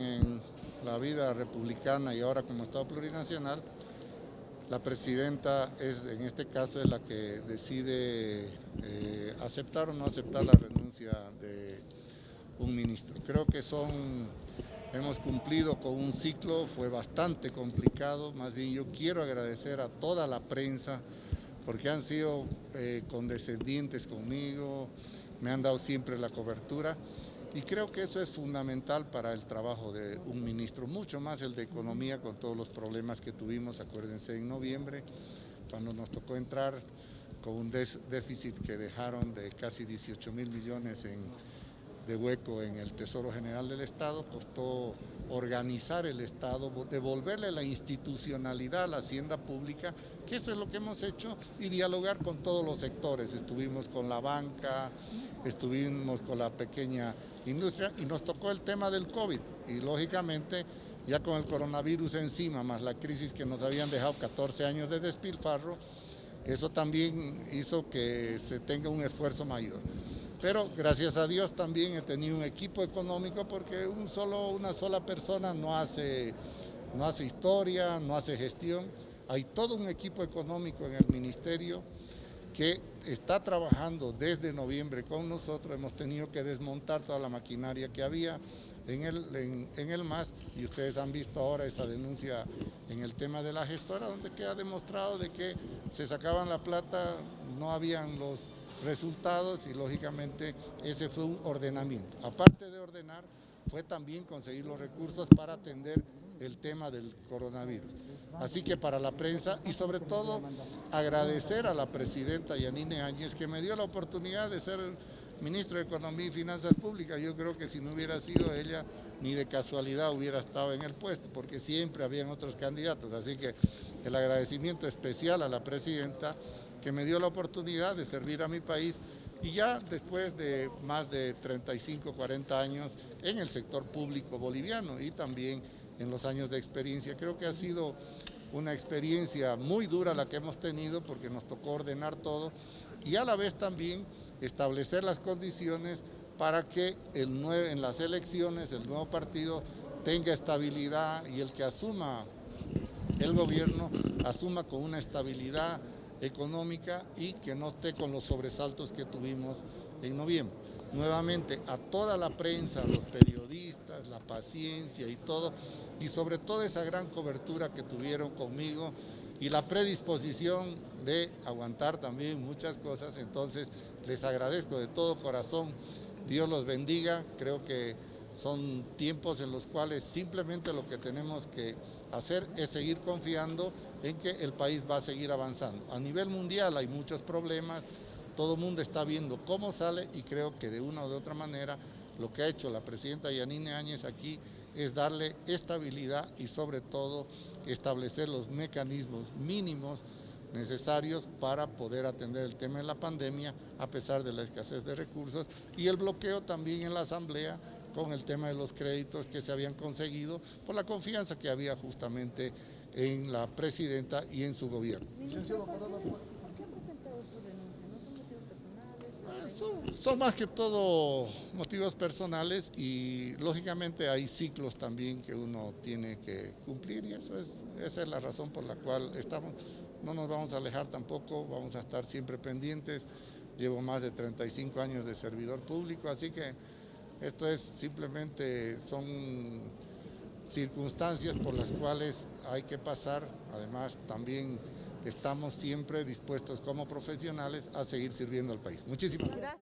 En la vida republicana y ahora como Estado plurinacional, la presidenta es, en este caso, es la que decide eh, aceptar o no aceptar la renuncia de un ministro. Creo que son, hemos cumplido con un ciclo, fue bastante complicado, más bien yo quiero agradecer a toda la prensa porque han sido eh, condescendientes conmigo, me han dado siempre la cobertura. Y creo que eso es fundamental para el trabajo de un ministro, mucho más el de Economía con todos los problemas que tuvimos, acuérdense, en noviembre, cuando nos tocó entrar con un déficit que dejaron de casi 18 mil millones en de hueco en el Tesoro General del Estado, costó organizar el Estado, devolverle la institucionalidad a la hacienda pública, que eso es lo que hemos hecho, y dialogar con todos los sectores. Estuvimos con la banca, estuvimos con la pequeña industria y nos tocó el tema del COVID y lógicamente ya con el coronavirus encima, más la crisis que nos habían dejado 14 años de despilfarro, eso también hizo que se tenga un esfuerzo mayor. Pero gracias a Dios también he tenido un equipo económico porque un solo, una sola persona no hace, no hace historia, no hace gestión. Hay todo un equipo económico en el ministerio que está trabajando desde noviembre con nosotros. Hemos tenido que desmontar toda la maquinaria que había en el, en, el MAS y ustedes han visto ahora esa denuncia en el tema de la gestora donde queda demostrado de que se sacaban la plata, no habían los resultados y lógicamente ese fue un ordenamiento. Aparte de ordenar, fue también conseguir los recursos para atender el tema del coronavirus. Así que para la prensa y sobre todo agradecer a la presidenta Yanine Áñez que me dio la oportunidad de ser ministro de Economía y Finanzas Públicas. Yo creo que si no hubiera sido ella, ni de casualidad hubiera estado en el puesto, porque siempre habían otros candidatos. Así que el agradecimiento especial a la presidenta que me dio la oportunidad de servir a mi país y ya después de más de 35, 40 años en el sector público boliviano y también en los años de experiencia. Creo que ha sido una experiencia muy dura la que hemos tenido porque nos tocó ordenar todo y a la vez también establecer las condiciones para que el en las elecciones el nuevo partido tenga estabilidad y el que asuma el gobierno asuma con una estabilidad económica y que no esté con los sobresaltos que tuvimos en noviembre. Nuevamente, a toda la prensa, a los periodistas, la paciencia y todo, y sobre todo esa gran cobertura que tuvieron conmigo y la predisposición de aguantar también muchas cosas, entonces les agradezco de todo corazón, Dios los bendiga, creo que son tiempos en los cuales simplemente lo que tenemos que hacer es seguir confiando en que el país va a seguir avanzando. A nivel mundial hay muchos problemas, todo el mundo está viendo cómo sale y creo que de una u otra manera lo que ha hecho la presidenta Yanine Áñez aquí es darle estabilidad y sobre todo establecer los mecanismos mínimos necesarios para poder atender el tema de la pandemia a pesar de la escasez de recursos y el bloqueo también en la Asamblea con el tema de los créditos que se habían conseguido por la confianza que había justamente en la presidenta y en su gobierno. Son, más que todo motivos personales y lógicamente hay ciclos también que uno tiene que cumplir y eso es, esa es la razón por la cual estamos, no nos vamos a alejar tampoco, vamos a estar siempre pendientes. Llevo más de 35 años de servidor público, así que esto es simplemente, son circunstancias por las cuales hay que pasar, además también estamos siempre dispuestos como profesionales a seguir sirviendo al país. Muchísimas gracias.